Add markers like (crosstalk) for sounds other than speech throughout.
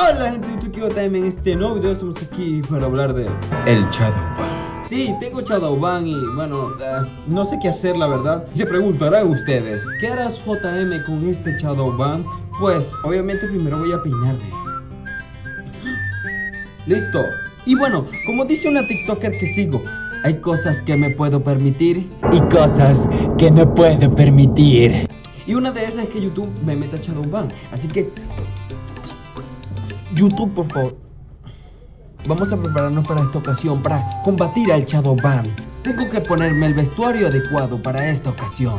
Hola gente de YouTube JM, en este nuevo video estamos aquí para hablar de el Shadowban. Sí, tengo Shadowban y bueno, uh, no sé qué hacer la verdad. Se preguntarán ustedes, ¿qué harás JM con este Shadowban? Pues, obviamente primero voy a peinarme (gasps) Listo. Y bueno, como dice una TikToker que sigo Hay cosas que me puedo permitir Y cosas que no puedo permitir. Y una de esas es que YouTube me meta Shadowban. Así que YouTube, por favor. Vamos a prepararnos para esta ocasión, para combatir al Shadowban. Tengo que ponerme el vestuario adecuado para esta ocasión.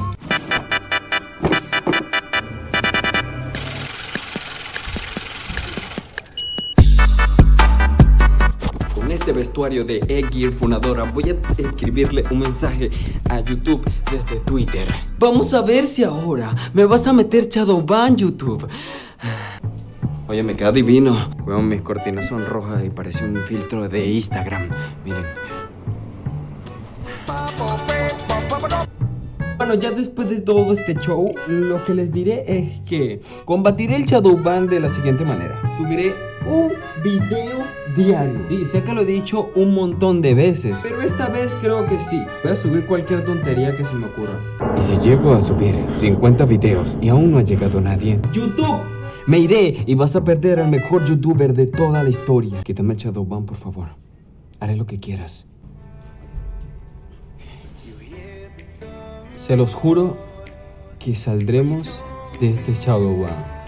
Con este vestuario de E-Gear Funadora voy a escribirle un mensaje a YouTube desde Twitter. Vamos a ver si ahora me vas a meter Shadowban, YouTube. Oye, me queda divino. Bueno, mis cortinas son rojas y parece un filtro de Instagram. Miren. Bueno, ya después de todo este show, lo que les diré es que combatiré el Shadowban de la siguiente manera. Subiré un video diario. Sí, sé que lo he dicho un montón de veces, pero esta vez creo que sí. Voy a subir cualquier tontería que se me ocurra. Y si llego a subir 50 videos y aún no ha llegado nadie... ¡YouTube! Me iré y vas a perder al mejor youtuber de toda la historia. Quítame el Shadowban, por favor. Haré lo que quieras. Se los juro que saldremos de este Shadowban.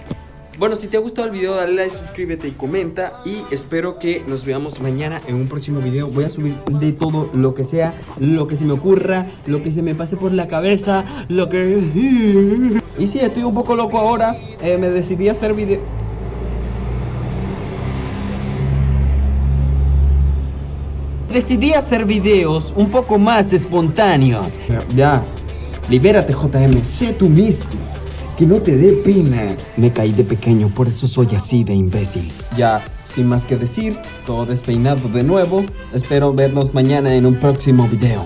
Bueno, si te ha gustado el video, dale like, suscríbete y comenta. Y espero que nos veamos mañana en un próximo video. Voy a subir de todo lo que sea, lo que se me ocurra, lo que se me pase por la cabeza, lo que... (laughs) Y si estoy un poco loco ahora. Eh, me decidí a hacer video... Decidí hacer videos un poco más espontáneos. Ya, libérate JM, sé tú mismo que no te dé pena. Me caí de pequeño, por eso soy así de imbécil. Ya, sin más que decir, todo despeinado de nuevo. Espero vernos mañana en un próximo video.